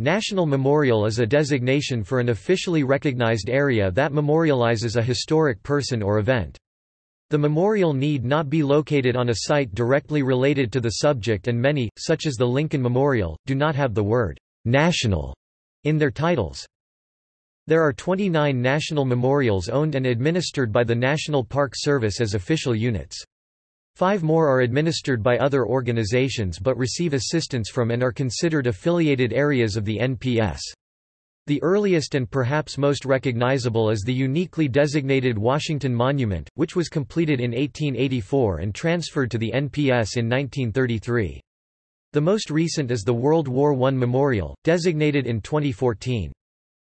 National Memorial is a designation for an officially recognized area that memorializes a historic person or event. The memorial need not be located on a site directly related to the subject and many, such as the Lincoln Memorial, do not have the word «national» in their titles. There are 29 national memorials owned and administered by the National Park Service as official units. Five more are administered by other organizations but receive assistance from and are considered affiliated areas of the NPS. The earliest and perhaps most recognizable is the uniquely designated Washington Monument, which was completed in 1884 and transferred to the NPS in 1933. The most recent is the World War I Memorial, designated in 2014.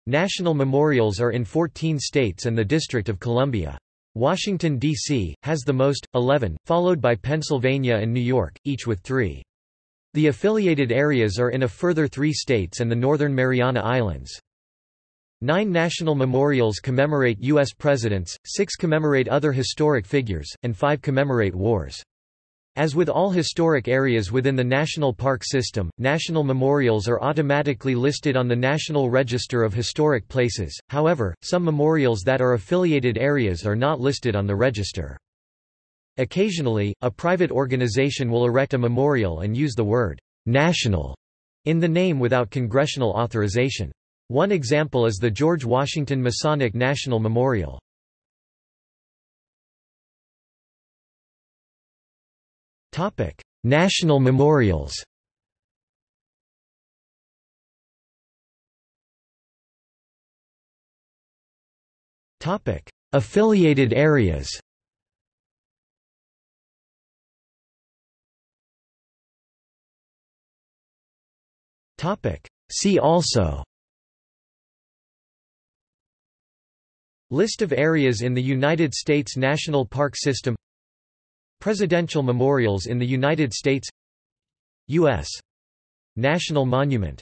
National memorials are in 14 states and the District of Columbia. Washington, D.C., has the most, 11, followed by Pennsylvania and New York, each with three. The affiliated areas are in a further three states and the Northern Mariana Islands. Nine national memorials commemorate U.S. presidents, six commemorate other historic figures, and five commemorate wars. As with all historic areas within the national park system, national memorials are automatically listed on the National Register of Historic Places, however, some memorials that are affiliated areas are not listed on the register. Occasionally, a private organization will erect a memorial and use the word «national» in the name without congressional authorization. One example is the George Washington Masonic National Memorial. Topic: National memorials. Topic: Affiliated areas. Topic: See also. List of areas in the United States National Park System Presidential memorials in the United States U.S. National Monument